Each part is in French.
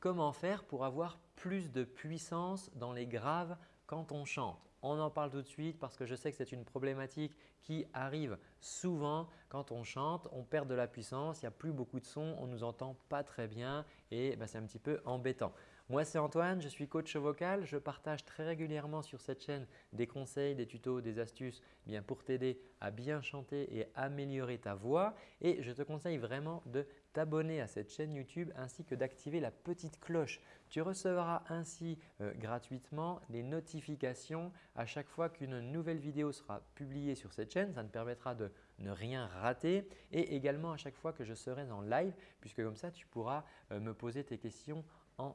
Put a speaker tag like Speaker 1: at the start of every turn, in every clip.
Speaker 1: comment faire pour avoir plus de puissance dans les graves quand on chante? On en parle tout de suite parce que je sais que c'est une problématique qui arrive souvent quand on chante. On perd de la puissance, il n'y a plus beaucoup de son, on ne nous entend pas très bien et ben, c'est un petit peu embêtant. Moi, c'est Antoine, je suis coach vocal. Je partage très régulièrement sur cette chaîne des conseils, des tutos, des astuces eh bien pour t'aider à bien chanter et améliorer ta voix. Et je te conseille vraiment de t'abonner à cette chaîne YouTube ainsi que d'activer la petite cloche. Tu recevras ainsi euh, gratuitement les notifications à chaque fois qu'une nouvelle vidéo sera publiée sur cette chaîne. Ça te permettra de ne rien rater et également à chaque fois que je serai en live puisque comme ça tu pourras euh, me poser tes questions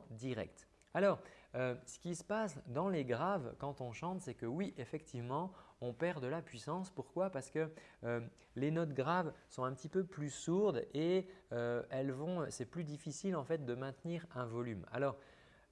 Speaker 1: direct. Alors, euh, ce qui se passe dans les graves quand on chante, c'est que oui, effectivement, on perd de la puissance. Pourquoi? Parce que euh, les notes graves sont un petit peu plus sourdes et euh, c'est plus difficile en fait de maintenir un volume. Alors,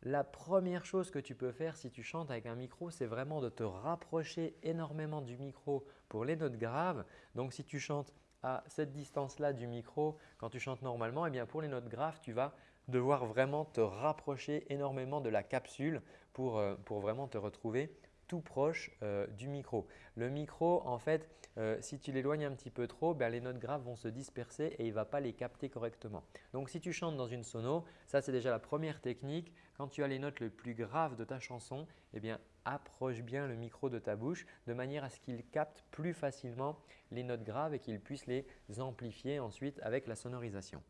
Speaker 1: la première chose que tu peux faire si tu chantes avec un micro, c'est vraiment de te rapprocher énormément du micro pour les notes graves. Donc, si tu chantes à cette distance-là du micro quand tu chantes normalement, eh bien pour les notes graves, tu vas devoir vraiment te rapprocher énormément de la capsule pour, euh, vraiment te retrouver tout proche euh, du micro. Le micro, en fait, euh, si tu l'éloignes un petit peu trop, ben, les notes graves vont se disperser et il ne va pas les capter correctement. Donc, si tu chantes dans une sono, ça c'est déjà la première technique. Quand tu as les notes les plus graves de ta chanson, eh bien, approche bien le micro de ta bouche de manière à ce qu'il capte plus facilement les notes graves et qu'il puisse les amplifier ensuite avec la sonorisation.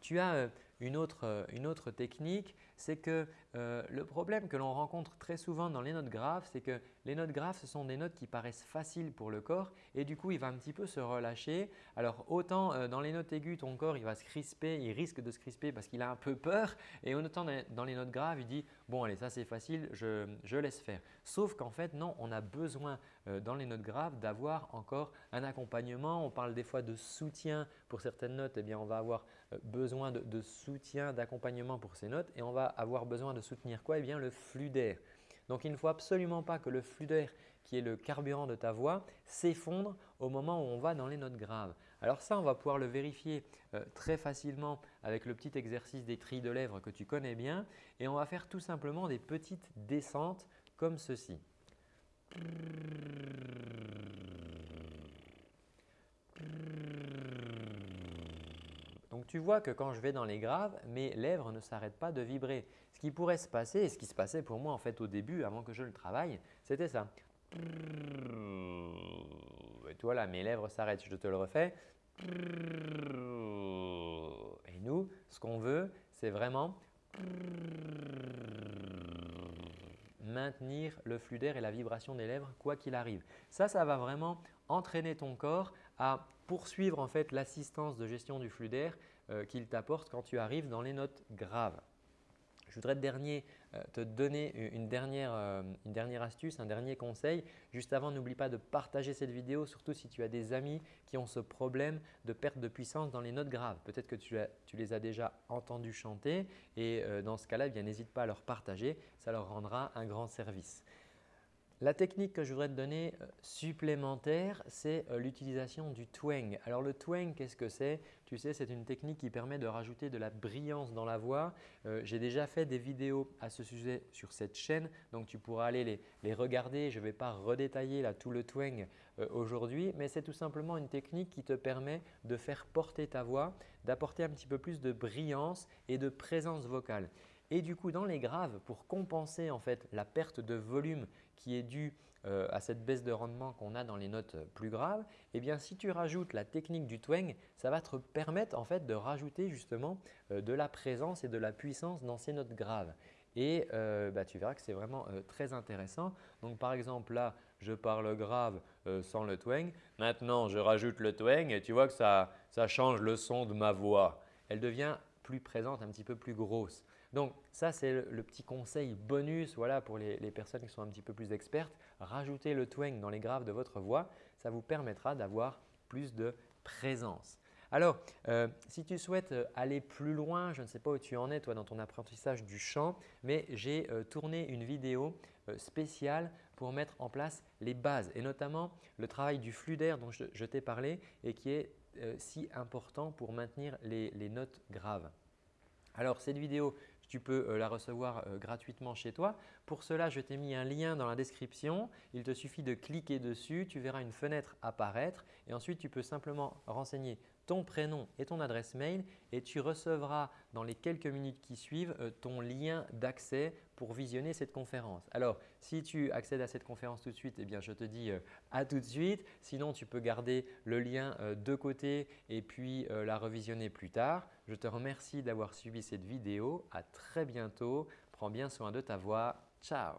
Speaker 1: Tu as euh, une autre, euh, une autre technique, c'est que euh, le problème que l'on rencontre très souvent dans les notes graves, c'est que les notes graves, ce sont des notes qui paraissent faciles pour le corps et du coup, il va un petit peu se relâcher. Alors autant dans les notes aiguës, ton corps il va se crisper, il risque de se crisper parce qu'il a un peu peur et autant dans les notes graves, il dit « bon allez, ça c'est facile, je, je, laisse faire ». Sauf qu'en fait, non, on a besoin dans les notes graves d'avoir encore un accompagnement. On parle des fois de soutien pour certaines notes, eh bien on va avoir besoin de, de soutien, d'accompagnement pour ces notes et on va avoir besoin de soutenir quoi? Eh bien le flux d'air. Donc il ne faut absolument pas que le flux d'air qui est le carburant de ta voix s'effondre au moment où on va dans les notes graves. Alors ça, on va pouvoir le vérifier euh, très facilement avec le petit exercice des trilles de lèvres que tu connais bien et on va faire tout simplement des petites descentes comme ceci. Donc tu vois que quand je vais dans les graves, mes lèvres ne s'arrêtent pas de vibrer. Ce qui pourrait se passer et ce qui se passait pour moi en fait au début avant que je le travaille, c'était ça. Et toi là, mes lèvres s'arrêtent, je te le refais. Et nous, ce qu'on veut, c'est vraiment maintenir le flux d'air et la vibration des lèvres quoi qu'il arrive. Ça, ça va vraiment entraîner ton corps à poursuivre en fait l'assistance de gestion du flux d'air euh, qu'il t'apporte quand tu arrives dans les notes graves. Je voudrais dernier, euh, te donner une dernière, euh, une dernière, astuce, un dernier conseil. Juste avant, n'oublie pas de partager cette vidéo, surtout si tu as des amis qui ont ce problème de perte de puissance dans les notes graves. Peut-être que tu, les as déjà entendus chanter et dans ce cas-là, eh n'hésite pas à leur partager, ça leur rendra un grand service. La technique que je voudrais te donner euh, supplémentaire, c'est euh, l'utilisation du twang. Alors le twang, qu'est-ce que c'est? Tu sais, c'est une technique qui permet de rajouter de la brillance dans la voix. Euh, j'ai déjà fait des vidéos à ce sujet sur cette chaîne, donc tu pourras aller les, regarder. Je ne vais pas redétailler tout le twang aujourd'hui, mais c'est tout simplement une technique qui te permet de faire porter ta voix, d'apporter un petit peu plus de brillance et de présence vocale. Et du coup, dans les graves, pour compenser en fait la perte de volume qui est due euh, à cette baisse de rendement qu'on a dans les notes euh, plus graves, eh bien, si tu rajoutes la technique du twang, ça va te permettre en fait de rajouter justement euh, de la présence et de la puissance dans ces notes graves. Et bah, tu verras que c'est vraiment très intéressant. Donc par exemple là, je parle grave sans le twang. Maintenant, je rajoute le twang et tu vois que ça, ça change le son de ma voix. Elle devient plus présente, un petit peu plus grosse. Donc ça, c'est le, petit conseil bonus voilà, pour les, personnes qui sont un petit peu plus expertes. Rajoutez le twang dans les graves de votre voix, ça vous permettra d'avoir plus de présence. Alors, euh, si tu souhaites euh, aller plus loin, je ne sais pas où tu en es toi dans ton apprentissage du chant, mais j'ai euh, tourné une vidéo spéciale pour mettre en place les bases et notamment le travail du flux d'air dont je, t'ai parlé et qui est si important pour maintenir les notes graves. Alors cette vidéo, tu peux la recevoir gratuitement chez toi. Pour cela, je t'ai mis un lien dans la description. Il te suffit de cliquer dessus, tu verras une fenêtre apparaître et ensuite tu peux simplement renseigner ton prénom et ton adresse mail et tu recevras dans les quelques minutes qui suivent euh, ton lien d'accès pour visionner cette conférence. Alors, si tu accèdes à cette conférence tout de suite, eh bien, je te dis euh, à tout de suite. Sinon, tu peux garder le lien euh, de côté et puis la revisionner plus tard. Je te remercie d'avoir suivi cette vidéo. À très bientôt. Prends bien soin de ta voix. Ciao